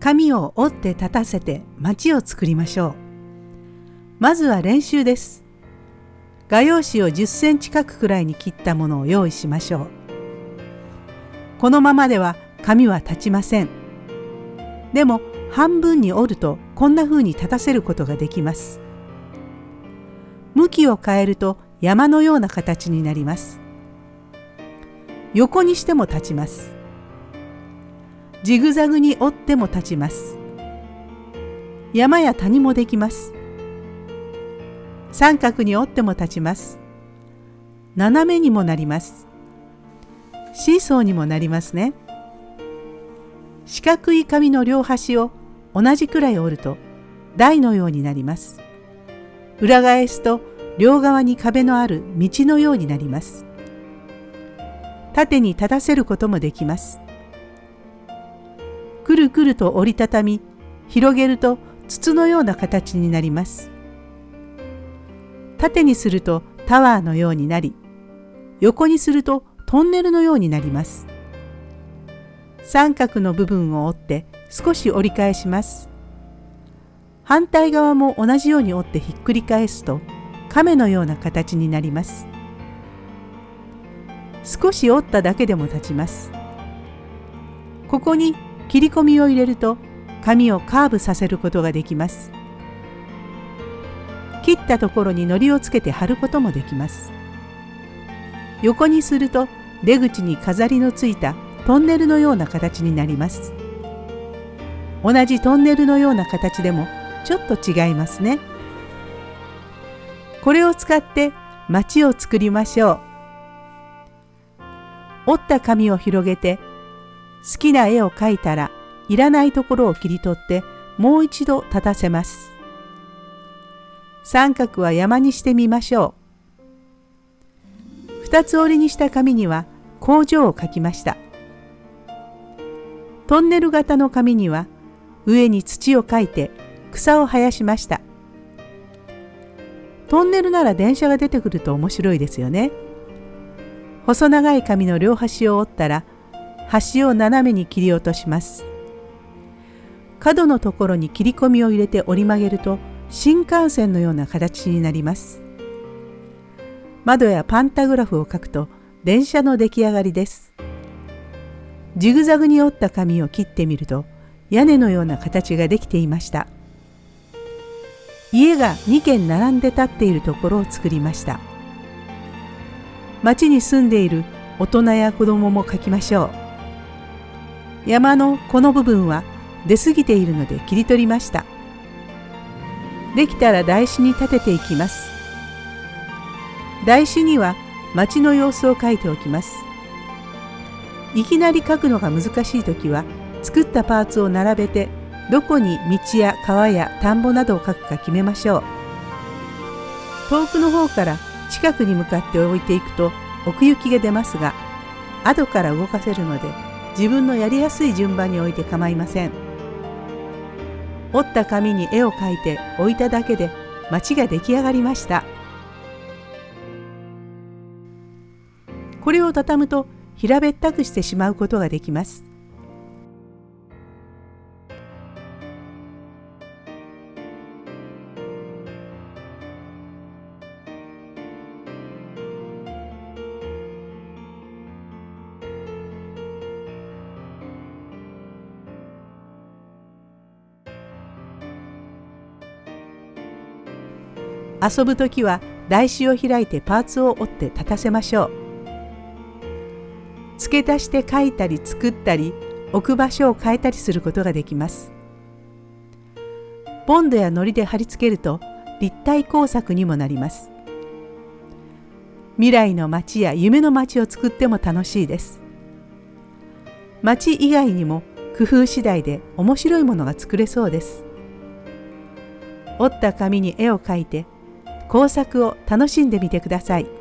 紙を折って立たせて町を作りましょう。まずは練習です。画用紙を10センチ角くらいに切ったものを用意しましょう。このままでは紙は立ちません。でも半分に折るとこんな風に立たせることができます。向きを変えると山のような形になります。横にしても立ちます。ジグザグに折っても立ちます。山や谷もできます。三角に折っても立ちます。斜めにもなります。シーソーにもなりますね。四角い紙の両端を同じくらい折ると台のようになります。裏返すと両側に壁のある道のようになります。縦に立たせることもできます。くるくると折りたたみ、広げると筒のような形になります。縦にするとタワーのようになり、横にするとトンネルのようになります。三角の部分を折って少し折り返します。反対側も同じように折ってひっくり返すと亀のような形になります。少し折っただけでも立ちます。ここに切り込みを入れると紙をカーブさせることができます。切ったところに糊をつけて貼ることもできます。横にすると出口に飾りのついたトンネルのような形になります。同じトンネルのような形でもちょっと違いますね。これを使って街を作りましょう。折った紙を広げて好きな絵を描いたらいらないところを切り取ってもう一度立たせます。三角は山にしてみましょう。二つ折りにした紙には工場を描きました。トンネル型の紙には上に土をかいて草を生やしました。トンネルなら電車が出てくると面白いですよね。細長い紙の両端を折ったら端を斜めに切り落とします。角のところに切り込みを入れて折り曲げると新幹線のような形になります。窓やパンタグラフを描くと電車の出来上がりです。ジグザグに折った紙を切ってみると屋根のような形ができていました。家が2軒並んで立っているところを作りました。町に住んでいる大人や子供も描きましょう。山のこの部分は出過ぎているので切り取りました。できたら台紙に立てていきます。台紙には街の様子を書いておきます。いきなり書くのが難しい時は作ったパーツを並べてどこに道や川や田んぼなどを書くか決めましょう。遠くの方から近くに向かって置いていくと奥行きが出ますが後から動かせるので自分のやりやすい順番に置いて構いません。折った紙に絵を描いて置いただけで町が出来上がりました。これを畳むと平べったくしてしまうことができます。遊ぶ時は台紙を開いてパーツを折って立たせましょう。付け足して書いたり作ったり置く場所を変えたりすることができます。ボンドや糊で貼り付けると立体工作にもなります。未来の街や夢の街を作っても楽しいです。街以外にも工夫次第で面白いものが作れそうです。折った紙に絵を描いて工作を楽しんでみてください。